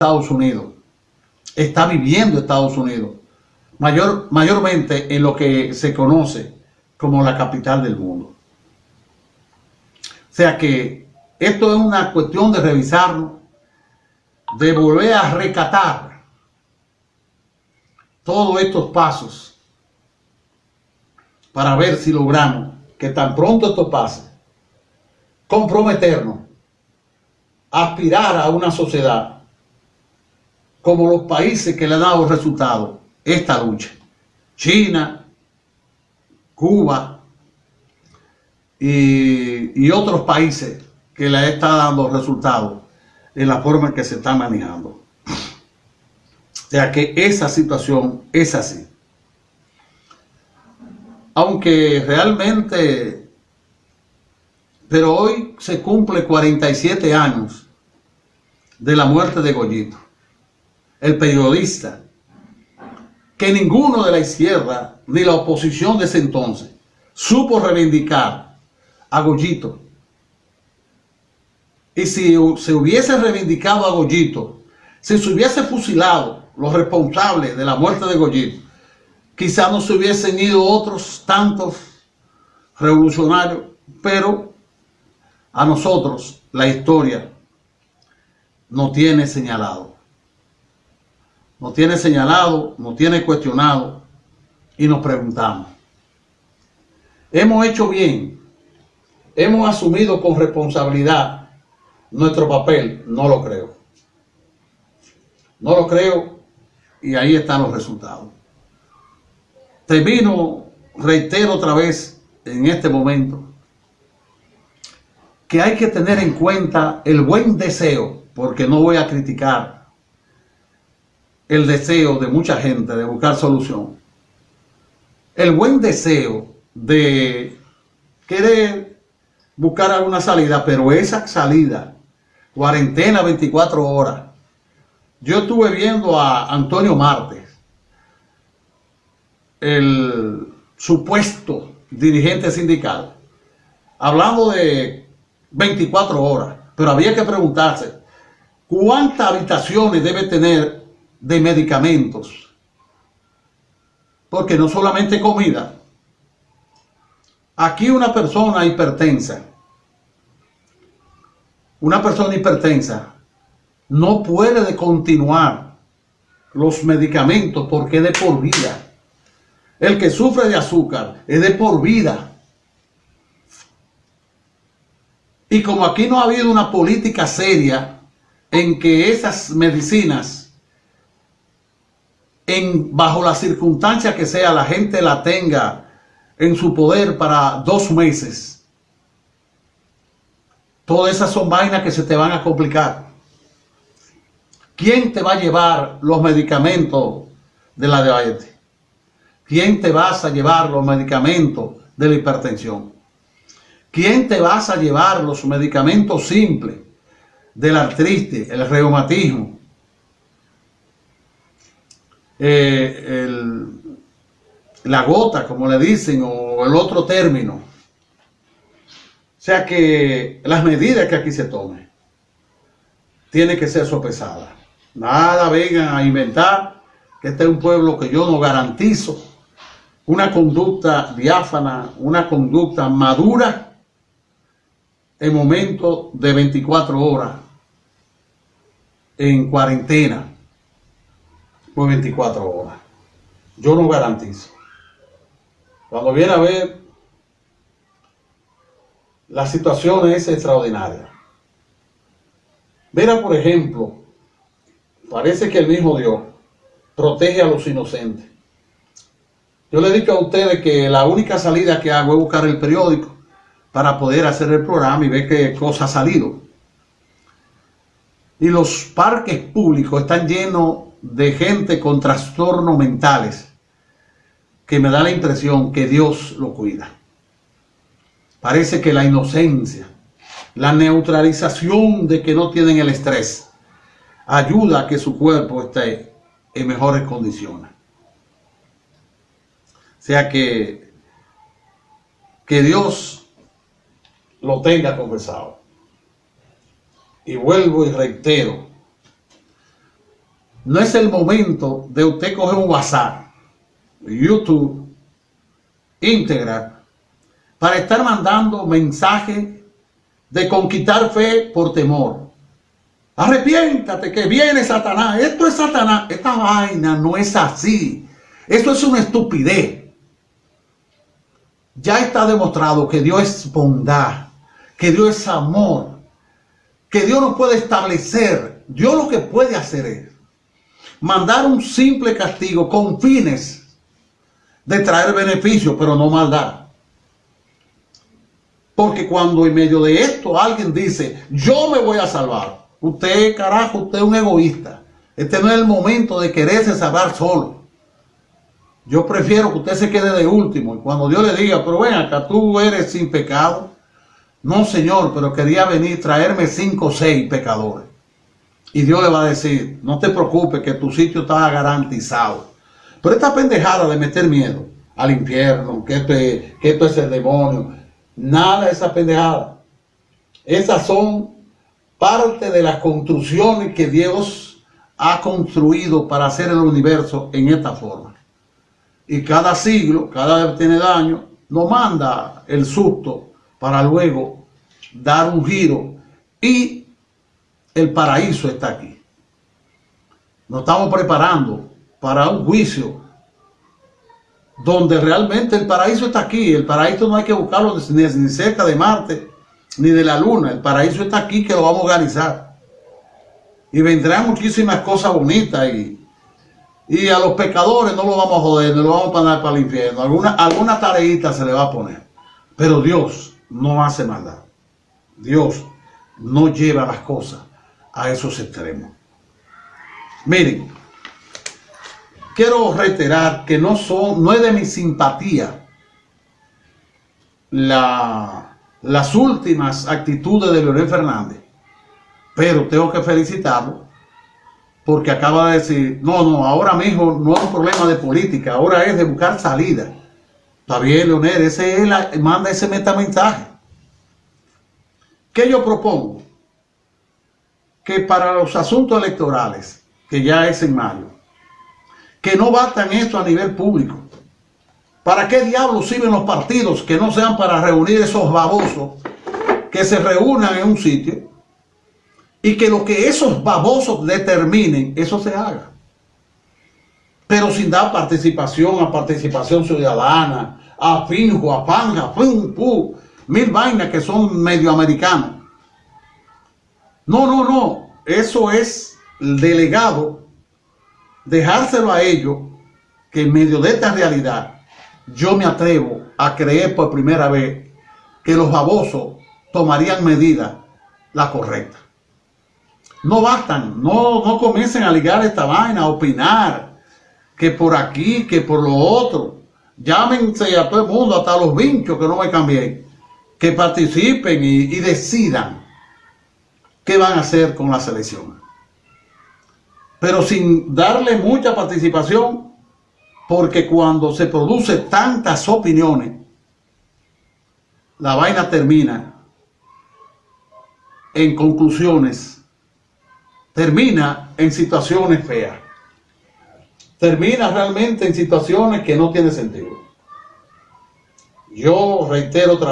Estados Unidos, está viviendo Estados Unidos, mayor, mayormente en lo que se conoce como la capital del mundo. O sea que esto es una cuestión de revisarlo, de volver a recatar todos estos pasos para ver si logramos que tan pronto esto pase, comprometernos, aspirar a una sociedad como los países que le han dado resultado esta lucha. China, Cuba y, y otros países que le está dando resultados en la forma en que se está manejando. O sea que esa situación es así. Aunque realmente, pero hoy se cumple 47 años de la muerte de Goyito el periodista, que ninguno de la izquierda ni la oposición de ese entonces supo reivindicar a Goyito. Y si se hubiese reivindicado a Goyito, si se hubiese fusilado los responsables de la muerte de Goyito, quizás no se hubiesen ido otros tantos revolucionarios, pero a nosotros la historia no tiene señalado nos tiene señalado, nos tiene cuestionado y nos preguntamos, ¿hemos hecho bien? ¿Hemos asumido con responsabilidad nuestro papel? No lo creo. No lo creo y ahí están los resultados. Termino, reitero otra vez en este momento, que hay que tener en cuenta el buen deseo, porque no voy a criticar el deseo de mucha gente de buscar solución, el buen deseo de querer buscar alguna salida, pero esa salida, cuarentena 24 horas. Yo estuve viendo a Antonio Martes, el supuesto dirigente sindical, hablando de 24 horas, pero había que preguntarse, ¿cuántas habitaciones debe tener de medicamentos. Porque no solamente comida. Aquí una persona hipertensa, una persona hipertensa no puede continuar los medicamentos porque es de por vida. El que sufre de azúcar es de por vida. Y como aquí no ha habido una política seria en que esas medicinas bajo las circunstancias que sea, la gente la tenga en su poder para dos meses. Todas esas son vainas que se te van a complicar. ¿Quién te va a llevar los medicamentos de la diabetes? ¿Quién te vas a llevar los medicamentos de la hipertensión? ¿Quién te vas a llevar los medicamentos simples del artritis, el reumatismo, eh, la gota, como le dicen, o el otro término. O sea que las medidas que aquí se tomen tienen que ser sopesadas. Nada vengan a inventar que este es un pueblo que yo no garantizo una conducta diáfana, una conducta madura en momento de 24 horas en cuarentena por 24 horas. Yo no garantizo. Cuando viene a ver, la situación es extraordinaria. Mira, por ejemplo, parece que el mismo Dios protege a los inocentes. Yo le digo a ustedes que la única salida que hago es buscar el periódico para poder hacer el programa y ver qué cosa ha salido. Y los parques públicos están llenos de gente con trastornos mentales que me da la impresión que Dios lo cuida. Parece que la inocencia, la neutralización de que no tienen el estrés, ayuda a que su cuerpo esté en mejores condiciones. O sea que, que Dios lo tenga conversado. Y vuelvo y reitero, no es el momento de usted coger un WhatsApp, YouTube, Instagram, para estar mandando mensajes de conquistar fe por temor. Arrepiéntate que viene Satanás. Esto es Satanás. Esta vaina no es así. Eso es una estupidez. Ya está demostrado que Dios es bondad, que Dios es amor, que Dios no puede establecer. Dios lo que puede hacer es mandar un simple castigo con fines de traer beneficio, pero no maldad. Porque cuando en medio de esto alguien dice, yo me voy a salvar, usted, carajo, usted es un egoísta. Este no es el momento de quererse salvar solo. Yo prefiero que usted se quede de último. Y cuando Dios le diga, pero ven acá, tú eres sin pecado. No, Señor, pero quería venir, traerme cinco o seis pecadores. Y Dios le va a decir, no te preocupes que tu sitio está garantizado. Pero esta pendejada de meter miedo al infierno, que esto es, que esto es el demonio, Nada de esa pendejada. Esas son parte de las construcciones que Dios ha construido para hacer el universo en esta forma. Y cada siglo, cada vez tiene daño, nos manda el susto para luego dar un giro y el paraíso está aquí. Nos estamos preparando para un juicio donde realmente el paraíso está aquí. El paraíso no hay que buscarlo ni, cerca de Marte, ni de la Luna. El paraíso está aquí que lo vamos a organizar. Y vendrán muchísimas cosas bonitas y, y a los pecadores no lo vamos a joder, no lo vamos a poner para el infierno. Alguna, alguna tareita se le va a poner. Pero Dios no hace maldad. Dios no lleva las cosas a esos extremos. Miren, quiero reiterar que no, son, no es de mi simpatía las últimas actitudes de Leonel Fernández, pero tengo que felicitarlo porque acaba de decir, no, no, ahora mismo no es un problema de política, ahora es de buscar salida. Está bien, Leonel, ese es la, manda ese metamensaje. ¿Qué yo propongo? Que para los asuntos electorales, que ya es en mayo, que no bastan esto a nivel público. ¿Para qué diablos sirven los partidos que no sean para reunir esos babosos que se reúnan en un sitio y que lo que esos babosos determinen, eso se haga? Pero sin dar participación a participación ciudadana, a finjo, a panja, pum, pum, mil vainas que son medio americanas. No, no, no. Eso es delegado dejárselo a ellos que en medio de esta realidad yo me atrevo a creer por primera vez que los babosos tomarían medidas la correcta. No bastan, no, no comiencen a ligar esta vaina, a opinar que por aquí, que por lo otro. Llámense a todo el mundo, hasta los vinchos que no me cambié, que participen y decidan qué van a hacer con la selección pero sin darle mucha participación, porque cuando se produce tantas opiniones, la vaina termina en conclusiones, termina en situaciones feas, termina realmente en situaciones que no tienen sentido. Yo reitero otra